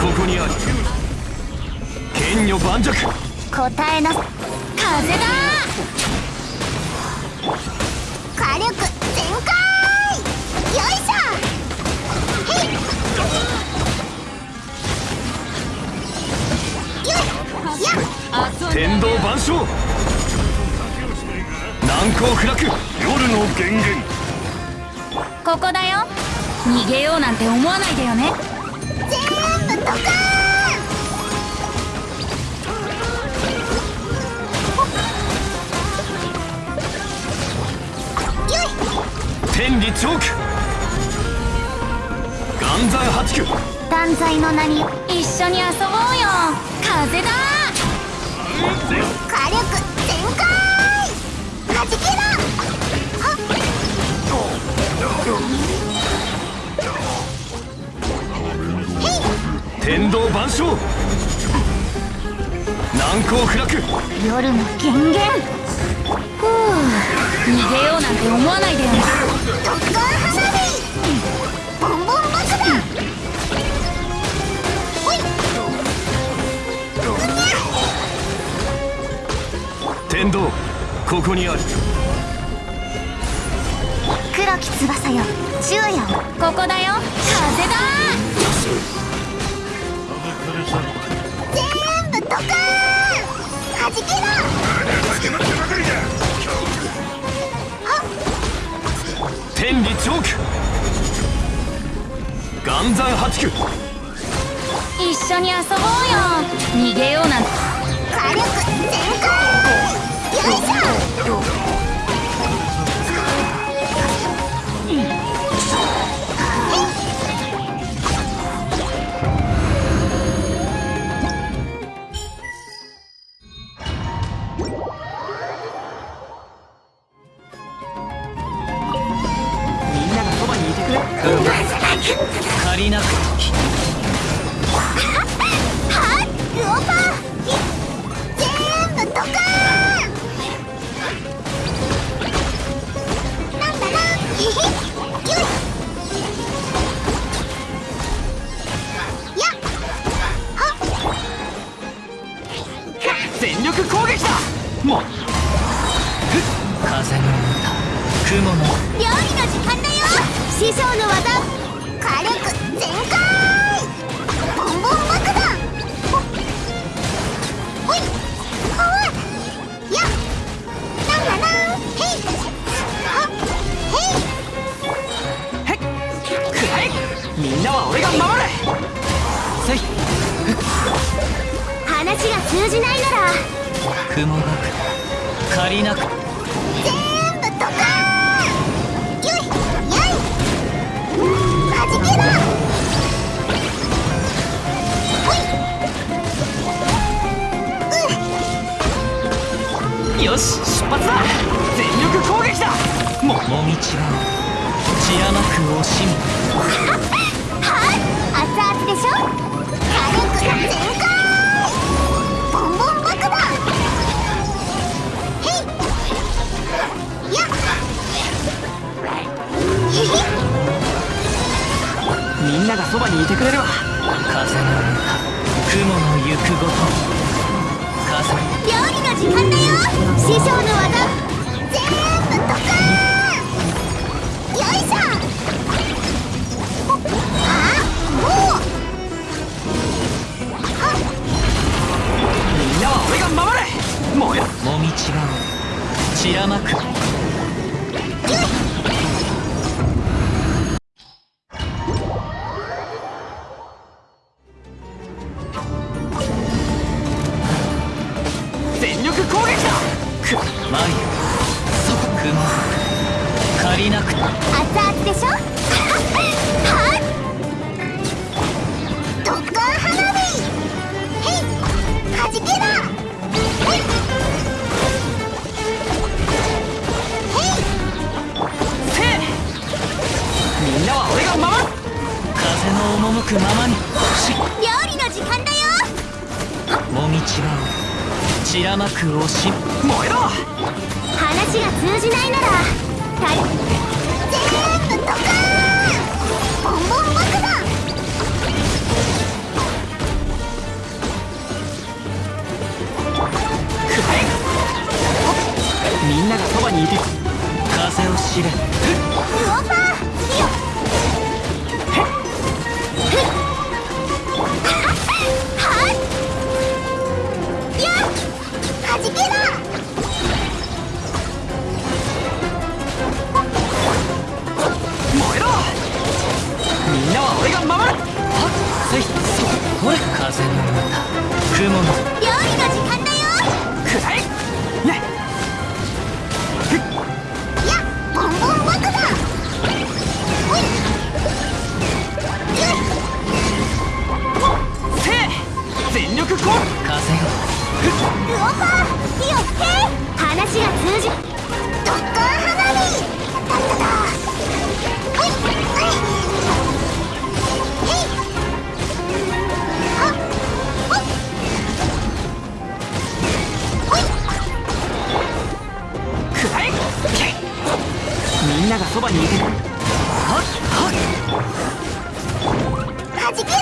ここにある。剣女盤石。答えな。風だ。火力全開。よいしょ。へい。よい。天道万象。難攻不落。夜の源源ここだよ。逃げようなんて思わないでよね天理チョーク岩山八九。断罪の名に一緒に遊ぼうよ。風だ。火力全開。はじけろ天道万象。難攻不落。夜の権限ふう。逃げようなんて思わないでよ。ね特艦花火ボンボン爆弾。ほい天道ここにある。黒き翼よ。昼夜を。ここだよ。風だ岩山八九一緒に遊ぼうよ。逃げようなんて。火力全開。よいしょ。りなくはっルオパー全部ドカーンなんだなへへよいやっはっ全力攻撃だ。もう。風の歌雲の。料理の時間だよ。師匠の技。話が通じないなら。雲が借りなく全部ドカーンよいやい。はじけろほい。うんよし出発だ。全力攻撃だ。ももみちは散らまく惜しみ はい熱々でしょ？火力がそばにいてくれるわ風の歌雲の行くごと。風料理の時間だよ。師匠の技。全部ドカ前そ雲借りなく熱々でしょはい特艦花火へいはじけろへいへいせいみんなは俺が守る風の赴くままに。し料理の時間だよ。もみちが散らまくおし燃えろ！話が通じないならたドカーンボンボン爆弾！くらえみんながそばにいる風を知れ。ウパー！い。全力攻風よウオパー火を吹け話が通じドッカン花火だっただほい。はい。へい。みんながそばにい。てはっはっはじけろ